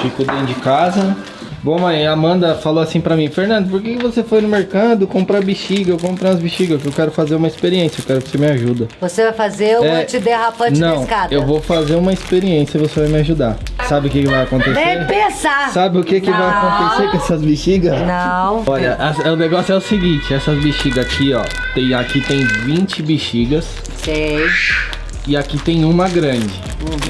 Chico dentro de casa. Bom, mãe, a Amanda falou assim pra mim, Fernando, por que você foi no mercado comprar bexiga? Eu comprei umas bexigas, que eu quero fazer uma experiência, eu quero que você me ajuda. Você vai fazer o É, antiderrapante da Não, escada. eu vou fazer uma experiência e você vai me ajudar. Sabe o que, que vai acontecer? Nem pensar. Sabe o que, que vai acontecer com essas bexigas? Não. Olha, as- o negócio é o seguinte, essas bexigas aqui, ó, tem, aqui tem 20 bexigas Sei. E aqui tem uma grande,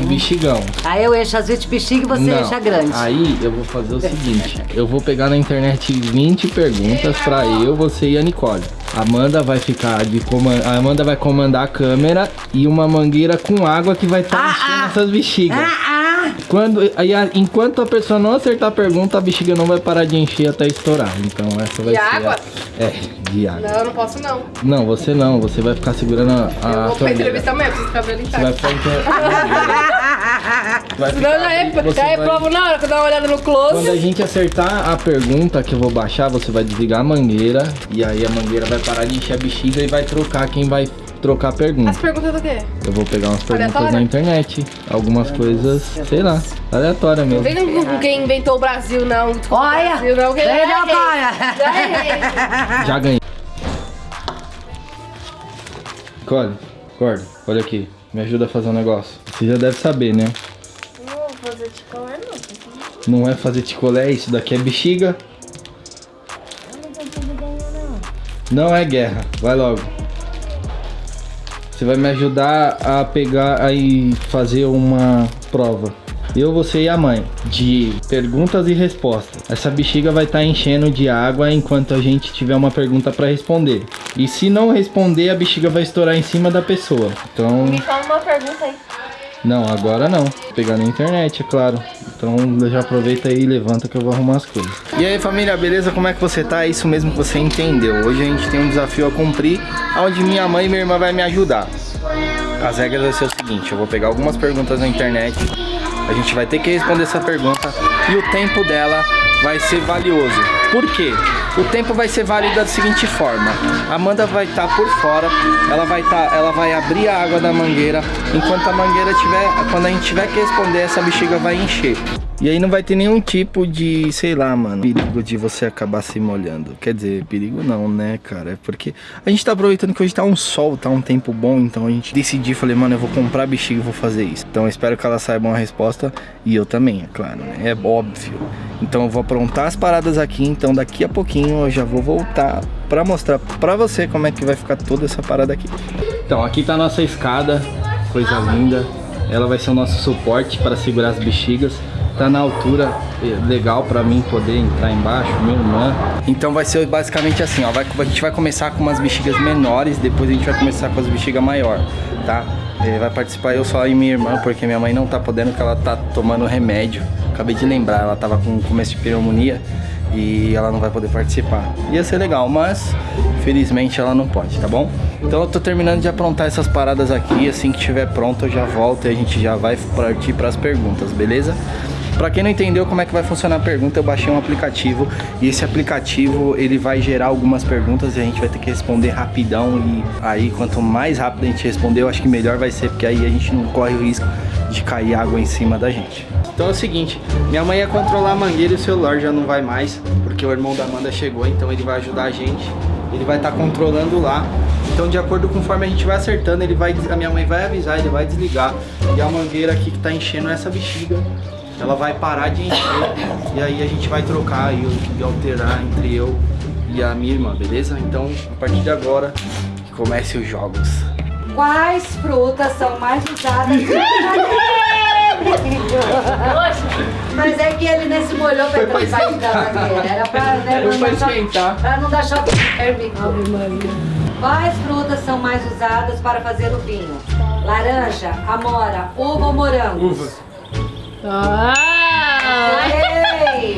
um bexigão. Aí eu encho as 20 bexigas e você Não, enche a grande. Aí eu vou fazer o seguinte, eu vou pegar na internet 20 perguntas pra eu, você e a Nicole. A Amanda vai ficar de comand... a Amanda vai comandar a câmera e uma mangueira com água que vai estar Ah, enchendo ah. essas bexigas. Ah, ah. Quando, aí, enquanto a pessoa não acertar a pergunta, a bexiga não vai parar de encher até estourar. Então essa vai De ser. água? A... É, de água. Não, eu não posso não. Não, você não. Você vai ficar segurando a, a eu vou pra entrevista mesmo, preciso cabelo Você vai intacto. ficar. Vai Senão já é, você já é vai- prova na hora que eu dar uma olhada no Quando a close. gente acertar a pergunta que eu vou baixar, você vai desligar a mangueira. E aí a mangueira vai parar de encher a bexiga e vai trocar quem vai trocar a As pergunta. perguntas do quê? Eu vou pegar umas perguntas Aleatória? na internet. Algumas coisas, sei lá, aleatória Não mesmo. vem com quem inventou o Brasil, não. Olha. Brasil, não. Já não, errei. cara. Já ganhei. Nicole, acorda, olha aqui. Me ajuda a fazer um negócio. Você já deve saber, né? Não vou fazer ticolé, não. Não é fazer ticolé, isso daqui é bexiga. Eu não consigo ganhar, não. Não é guerra. Vai logo. Você vai me ajudar a pegar aí fazer uma prova. Eu, você e a mãe. De perguntas e respostas. Essa bexiga vai estar enchendo de água enquanto a gente tiver uma pergunta pra responder. E se não responder, a bexiga vai estourar em cima da pessoa. Então. Me fala uma pergunta aí. Não, agora não. Vou pegar na internet, é claro. Então já aproveita aí e levanta que eu vou arrumar as coisas. E aí família, beleza? Como é que você tá? É isso mesmo que você entendeu. Hoje a gente tem um desafio a cumprir, onde minha mãe e minha irmã vai me ajudar. As regras vai ser o seguinte, eu vou pegar algumas perguntas na internet, a gente vai ter que responder essa pergunta e o tempo dela vai ser valioso. Por quê? O tempo vai ser válido da seguinte forma: a Amanda vai estar por fora, ela vai tá, ela vai abrir a água da mangueira, enquanto a mangueira tiver, quando a gente tiver que responder, essa bexiga vai encher. E aí não vai ter nenhum tipo de, sei lá, mano, perigo de você acabar se molhando. Quer dizer, perigo não, né, cara? É porque a gente tá aproveitando que hoje tá um sol, tá um tempo bom, então a gente decidiu, falei, mano, eu vou comprar bexiga e vou fazer isso. Então espero que elas saibam a resposta e eu também, é claro, né? É óbvio. Então eu vou aprontar as paradas aqui, então daqui a pouquinho eu já vou voltar pra mostrar pra você como é que vai ficar toda essa parada aqui. Então aqui tá a nossa escada, coisa linda. Ela vai ser o nosso suporte para segurar as bexigas. Tá na altura legal pra mim poder entrar embaixo, minha irmã. Então vai ser basicamente assim, ó. Vai, a gente vai começar com umas bexigas menores, depois a gente vai começar com as bexigas maior, tá? Eh, vai participar eu só e minha irmã, porque minha mãe não tá podendo, porque ela tá tomando remédio. Acabei de lembrar, ela tava com começo de pneumonia e ela não vai poder participar. Ia ser legal, mas felizmente ela não pode, tá bom? Então eu tô terminando de aprontar essas paradas aqui, assim que tiver pronto eu já volto e a gente já vai partir para as perguntas, beleza? Pra quem não entendeu como é que vai funcionar a pergunta, eu baixei um aplicativo e esse aplicativo ele vai gerar algumas perguntas e a gente vai ter que responder rapidão e aí quanto mais rápido a gente responder, eu acho que melhor vai ser, porque aí a gente não corre o risco de cair água em cima da gente. Então é o seguinte, minha mãe ia controlar a mangueira e o celular já não vai mais, porque o irmão da Amanda chegou, então ele vai ajudar a gente. Ele vai estar controlando lá. Então de acordo com conforme a gente vai acertando, ele vai, a minha mãe vai avisar, ele vai desligar. E a mangueira aqui que tá enchendo essa bexiga, ela vai parar de encher. E aí a gente vai trocar e, e alterar entre eu e a minha irmã, beleza? Então a partir de agora, que comece os jogos. Quais frutas são mais usadas? Mas é que ele nem se molhou pra entrar embaixo da mangueira. Era pra, né, não pra dar choque- esquentar. pra não dar choque térmico. Quais frutas são mais usadas para fazer o vinho? Laranja, amora, uva ou morango? Uva. Ah!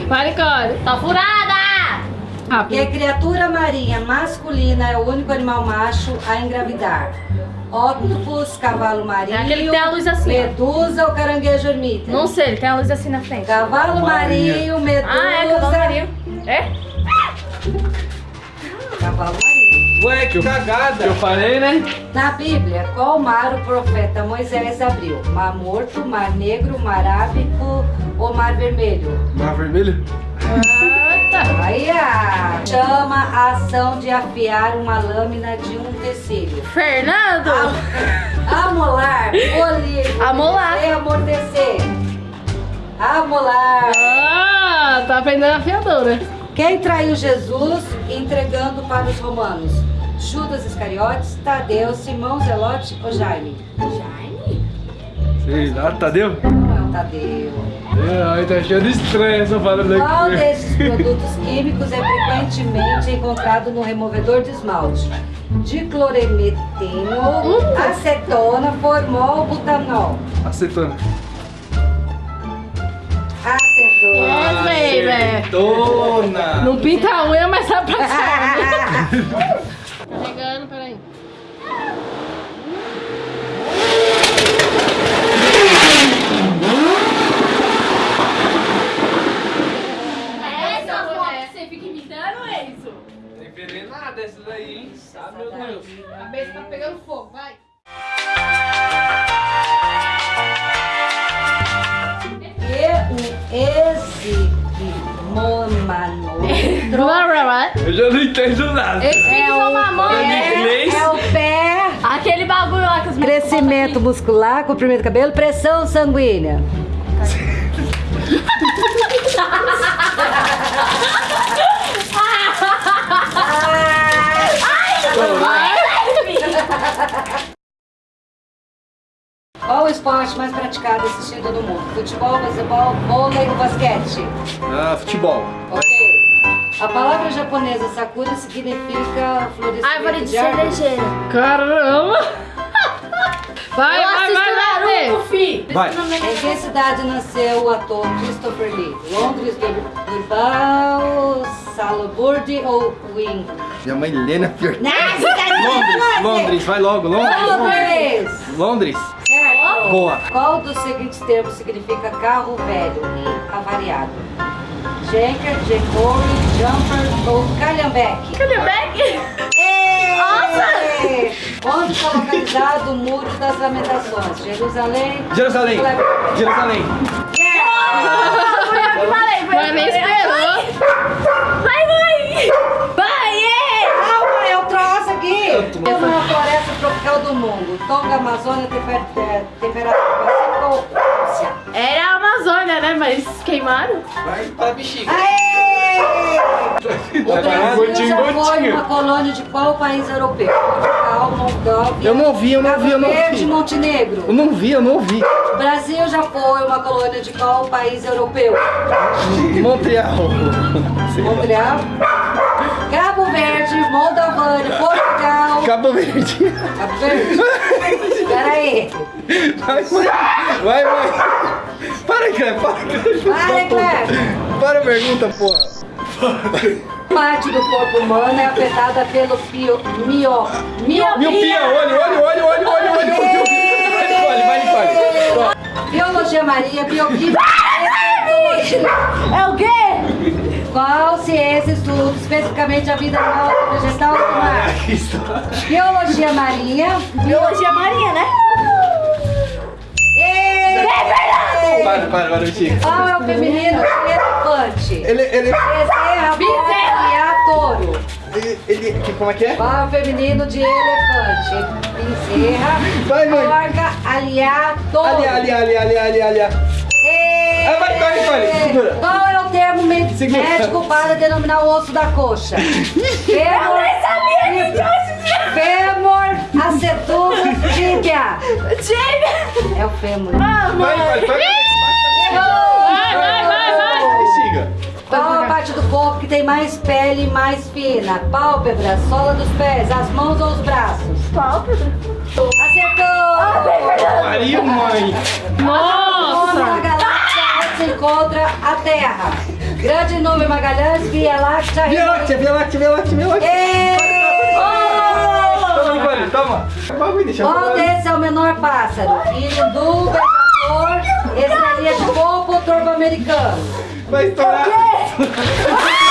Vai, Nicole. Tá furada! Que Rápido. criatura marinha masculina é o único animal macho a engravidar? Octopus, cavalo marinho, É aquele que tem a luz assim, ó. medusa ou caranguejo ermita? Não sei, ele tem a luz assim na frente. Cavalo marinho, medusa... Ah, é, cavalo marinho. É? Cavalo marinho. Ué, que cagada. Eu falei, né? Na Bíblia, qual mar o profeta Moisés abriu? Mar Morto, Mar Negro, Mar Ábico ou Mar Vermelho? Mar vermelho? Aí a chama a ação de afiar uma lâmina de um tecido. Fernando! Amolar, polir, Amolar. amortecer. Amolar. Ah, tá aprendendo afiadora. Quem traiu Jesus entregando para os romanos? Judas Iscariotes, Tadeu, Simão Zelote ou Jaime? Sei lá, Tadeu. Não é o Tadeu. Ai, tá achando estranho essa parada Qual desses produtos químicos é frequentemente encontrado no removedor de esmalte? Diclorometeno, acetona, formol, butanol. Acetona. Yes, baby. Acetona. Não pinta a unha, mas sabe passar. Carregando, peraí. É imitando, é envenenada essa daí, hein? Sabe, meu Deus. A cabeça tá pegando fogo, vai. Já não entendo nada. Esse é o né? inglês? é o pé, Aquele bagulho lá que os crescimento muscular, comprimento do cabelo, pressão sanguínea. Qual o esporte mais praticado e assistido no mundo? Futebol, baseball, vôlei ou basquete? Ah, futebol. Ok. A palavra japonesa sakura significa florescimento Árvore de árvores. cerejeira. Caramba! Vai, Eu vai, vai, vai, Naruto, fi. Vai. Em que cidade nasceu o ator Christopher Lee? Londres, Bilbao, Salzburg ou Wing? Minha mãe Helena pior. Nossa, Londres, Londres, vai logo, Londres. Londres! Londres. Certo! Boa. Qual dos seguintes termos significa carro velho e avariado? Janker, Jacori, Jumper ou Calhambeck? Calhambeck? Nossa! Onde está localizado o Muro das Lamentações? Jerusalém? Jerusalém. Jerusalém. Yeah! Mas nem esperou. Vai, vai. Vai, é. Calma, eu trouxe aqui! É uma floresta tropical do mundo. Tonga, Amazônia, temper, é, temperatura pacífica ou Rússia? Era a Amazônia, né? Mas queimaram. Vai para bexiga. Aê! O Brasil já foi uma colônia de qual país europeu? Portugal, Moldávia, Eu não ouvi, eu não Cabo ouvi, eu não Verde, ouvi. Eu Montenegro. não vi, eu não ouvi. O Brasil já foi uma colônia de qual país europeu? Montreal. Montreal, Cabo Verde, Moldavânia, Portugal. Cabo Verde. Cabo Verde? Peraí. Vai, mãe. Vai, mãe. Para, Cleber. Para, Cleber. Vai, Cleber. Para a pergunta, porra. Parte do corpo humano é afetada pelo pio, mio, miopia. Miopia, olho, olho, olho, olho, olho, olho, olho. Vai, Nicole, vai, Nicole. Biologia Maria, bioquímica. É o quê? Qual ciência estuda especificamente a vida animal, vegetal e do mar? Biologia marinha. Biologia marinha, né? É Para, para, para, bexiga. Qual é o feminino de elefante? Ele, ele, Bezerra, boca e a touro. ele, ele, que- como é que é? Qual é o feminino de elefante? Bezerra, Vai, mãe. porca, aliá, touro. Ali, ali, ali, ali, ali, ali. Ah, vai, vai, vai, segura. Qual é o termo me- Segura. médico para denominar o osso da coxa? Fêmur, fêmur, acetuno, tíbia. Tíbia. É o fêmur. Vai, vai, vai. Vai, vai, vai, vai. Bexiga. Qual a parte do corpo que tem mais pele e mais fina? Pálpebra, sola dos pés, as mãos ou os braços? Pálpebra. Acertou! Maria, mãe. Nossa! Onde se encontra a Terra? Grande número Magalhães, Via Láctea, Via Láctea, Via Láctea, Via Láctea, Via Láctea. Toma, Nicole, toma. Falar. desse é o menor pássaro? Irindu, beija-flor, estrelinha de coco ou torbo americano? Vai estourar.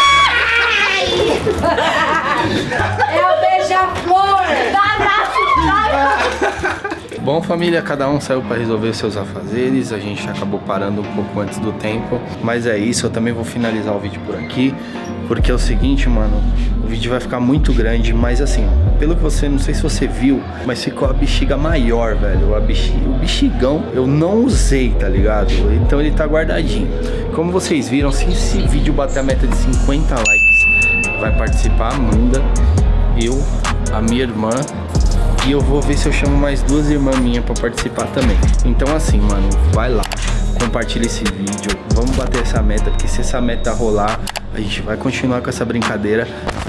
É o beija-flor! Bom, família, cada um saiu para resolver seus afazeres. A gente acabou parando um pouco antes do tempo. Mas é isso, eu também vou finalizar o vídeo por aqui. Porque é o seguinte, mano, o vídeo vai ficar muito grande, mas assim, pelo que você, não sei se você viu, mas ficou a bexiga maior, velho. A bexiga, o bexigão eu não usei, tá ligado? Então ele tá guardadinho. Como vocês viram, se esse vídeo bater a meta de 50 likes, vai participar a Amanda, eu, a minha irmã e eu vou ver se eu chamo mais duas irmãs minhas pra participar também. Então assim, mano, vai lá, compartilha esse vídeo, vamos bater essa meta, porque se essa meta rolar, a gente vai continuar com essa brincadeira,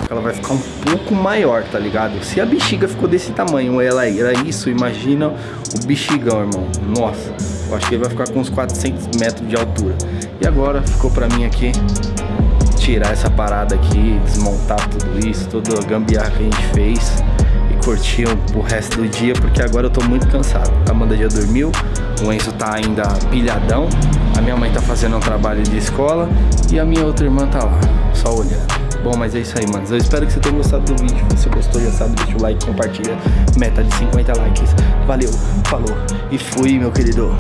ela vai ficar um pouco maior, tá ligado? Se a bexiga ficou desse tamanho, ela era isso, imagina o bexigão, irmão. Nossa, eu acho que ele vai ficar com uns 400 metros de altura. E agora ficou pra mim aqui tirar essa parada aqui, desmontar tudo isso, toda a gambiarra que a gente fez curtir o resto do dia, porque agora eu tô muito cansado. A Amanda já dormiu, o Enzo tá ainda pilhadão, a minha mãe tá fazendo um trabalho de escola e a minha outra irmã tá lá, só olhando. Bom, mas é isso aí, manos. Eu espero que você tenha gostado do vídeo. Se gostou, já sabe, deixa o like, compartilha. Meta de 50 likes. Valeu, falou e fui, meu querido.